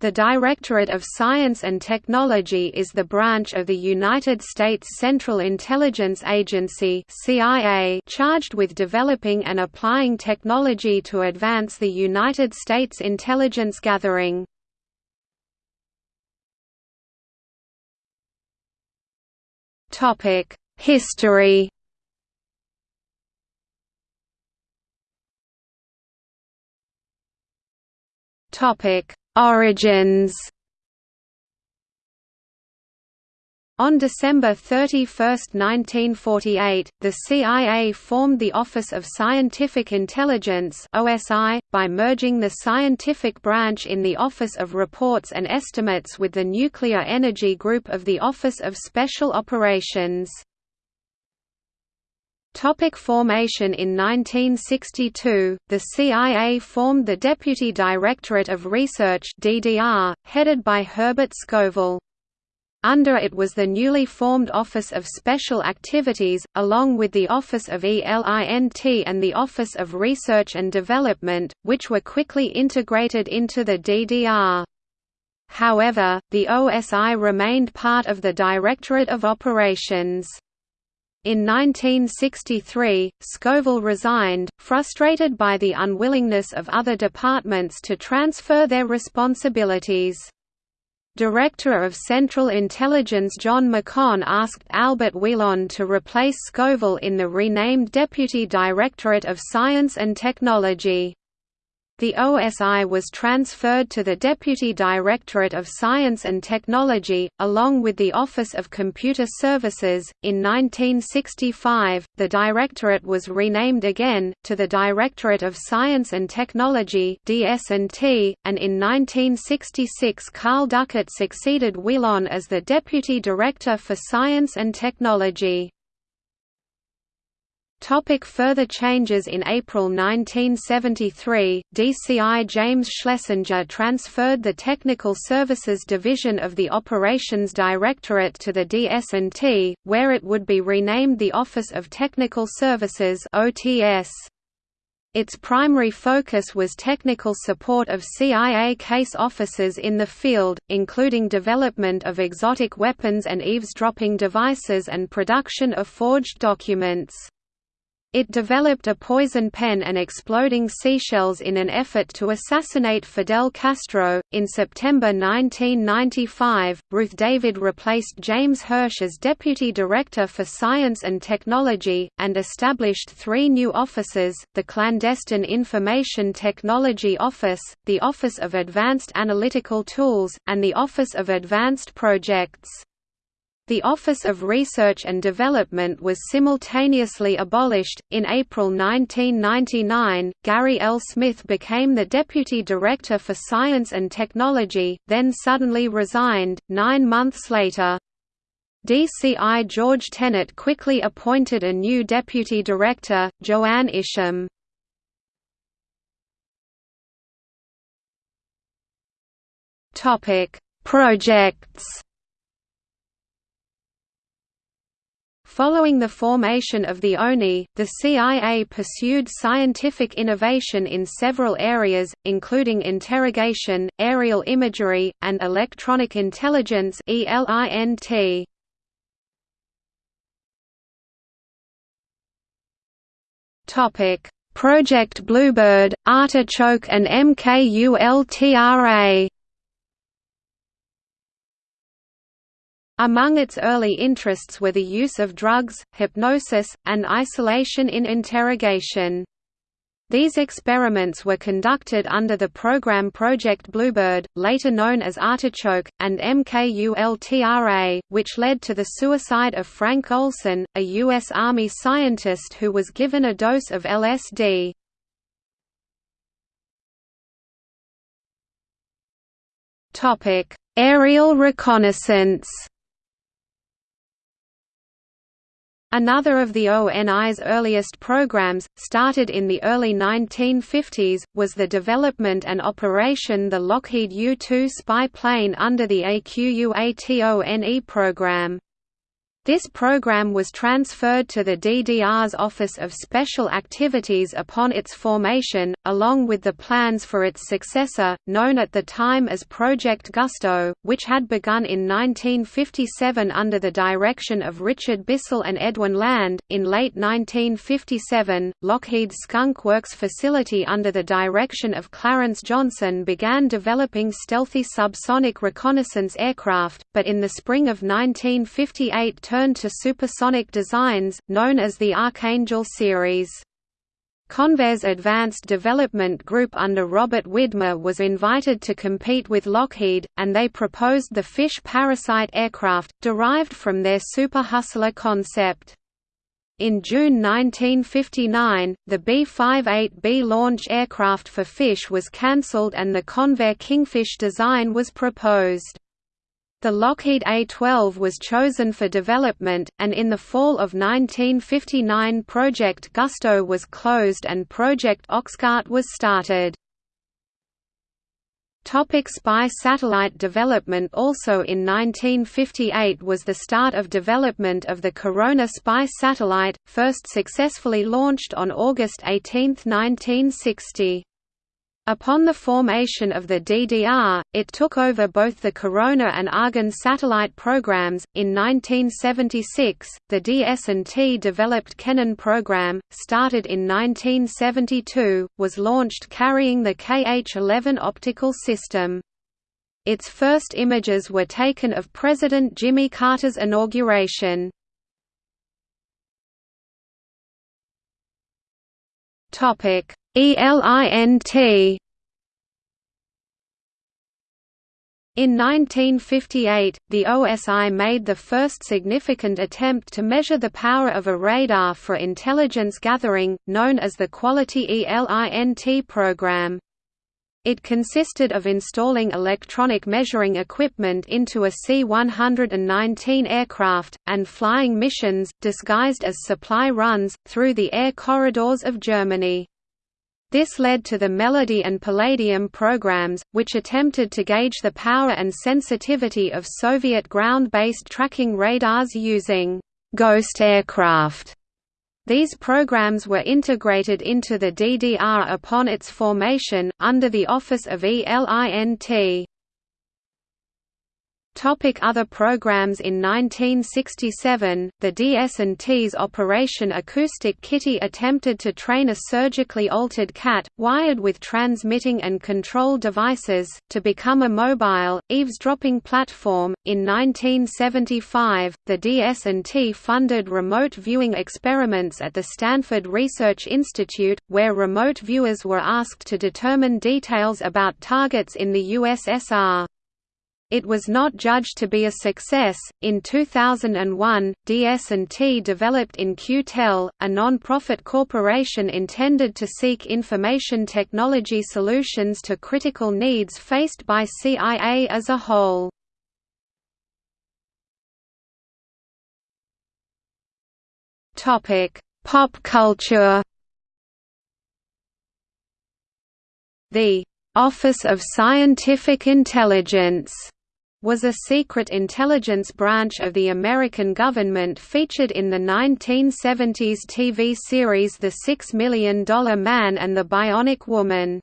The Directorate of Science and Technology is the branch of the United States Central Intelligence Agency CIA charged with developing and applying technology to advance the United States intelligence gathering. History Topic Origins On December 31, 1948, the CIA formed the Office of Scientific Intelligence (OSI) by merging the scientific branch in the Office of Reports and Estimates with the Nuclear Energy Group of the Office of Special Operations. Topic formation In 1962, the CIA formed the Deputy Directorate of Research DDR, headed by Herbert Scoville. Under it was the newly formed Office of Special Activities, along with the Office of ELINT and the Office of Research and Development, which were quickly integrated into the DDR. However, the OSI remained part of the Directorate of Operations. In 1963, Scoville resigned, frustrated by the unwillingness of other departments to transfer their responsibilities. Director of Central Intelligence John McCone asked Albert Wheelon to replace Scoville in the renamed Deputy Directorate of Science and Technology. The OSI was transferred to the Deputy Directorate of Science and Technology, along with the Office of Computer Services. In 1965, the Directorate was renamed again, to the Directorate of Science and Technology and in 1966 Carl Duckett succeeded Wheelon as the Deputy Director for Science and Technology. Topic further changes In April 1973, DCI James Schlesinger transferred the Technical Services Division of the Operations Directorate to the DS&T, where it would be renamed the Office of Technical Services. Its primary focus was technical support of CIA case officers in the field, including development of exotic weapons and eavesdropping devices and production of forged documents. It developed a poison pen and exploding seashells in an effort to assassinate Fidel Castro. In September 1995, Ruth David replaced James Hirsch as Deputy Director for Science and Technology, and established three new offices the Clandestine Information Technology Office, the Office of Advanced Analytical Tools, and the Office of Advanced Projects. The Office of Research and Development was simultaneously abolished. In April 1999, Gary L. Smith became the Deputy Director for Science and Technology, then suddenly resigned, nine months later. DCI George Tenet quickly appointed a new Deputy Director, Joanne Isham. Projects Following the formation of the ONI, the CIA pursued scientific innovation in several areas, including interrogation, aerial imagery, and electronic intelligence ELINT. Project Bluebird, Artichoke and MKULTRA Among its early interests were the use of drugs, hypnosis, and isolation in interrogation. These experiments were conducted under the program Project Bluebird, later known as Artichoke, and MKULTRA, which led to the suicide of Frank Olson, a U.S. Army scientist who was given a dose of LSD. Aerial reconnaissance Another of the ONI's earliest programs, started in the early 1950s, was the development and operation the Lockheed U-2 spy plane under the AQUATONE program. This program was transferred to the DDR's Office of Special Activities upon its formation, along with the plans for its successor, known at the time as Project Gusto, which had begun in 1957 under the direction of Richard Bissell and Edwin Land. In late 1957, Lockheed Skunk Works facility under the direction of Clarence Johnson began developing stealthy subsonic reconnaissance aircraft, but in the spring of 1958 turned to supersonic designs, known as the Archangel series. Convair's Advanced Development Group under Robert Widmer was invited to compete with Lockheed, and they proposed the Fish Parasite aircraft, derived from their Super Hustler concept. In June 1959, the B-58B launch aircraft for Fish was cancelled and the Convair Kingfish design was proposed. The Lockheed A-12 was chosen for development, and in the fall of 1959 Project Gusto was closed and Project Oxcart was started. Topic spy satellite development Also in 1958 was the start of development of the Corona spy satellite, first successfully launched on August 18, 1960. Upon the formation of the DDR, it took over both the Corona and Argon satellite programs. In 1976, the DS&T developed Kennen program, started in 1972, was launched carrying the KH-11 optical system. Its first images were taken of President Jimmy Carter's inauguration. Topic: ELINT In 1958, the OSI made the first significant attempt to measure the power of a radar for intelligence gathering, known as the Quality ELINT program. It consisted of installing electronic measuring equipment into a C-119 aircraft, and flying missions, disguised as supply runs, through the air corridors of Germany. This led to the Melody and Palladium programs, which attempted to gauge the power and sensitivity of Soviet ground-based tracking radars using «ghost aircraft». These programs were integrated into the DDR upon its formation, under the Office of ELINT. Topic other programs In 1967, the DS&T's Operation Acoustic Kitty attempted to train a surgically altered cat, wired with transmitting and control devices, to become a mobile, eavesdropping platform. In 1975, the DS&T funded remote viewing experiments at the Stanford Research Institute, where remote viewers were asked to determine details about targets in the USSR. It was not judged to be a success. In 2001, DS&T developed In-Q-Tel, a non-profit corporation intended to seek information technology solutions to critical needs faced by CIA as a whole. Topic: Pop culture. The Office of Scientific Intelligence was a secret intelligence branch of the American government featured in the 1970s TV series The Six Million Dollar Man and the Bionic Woman.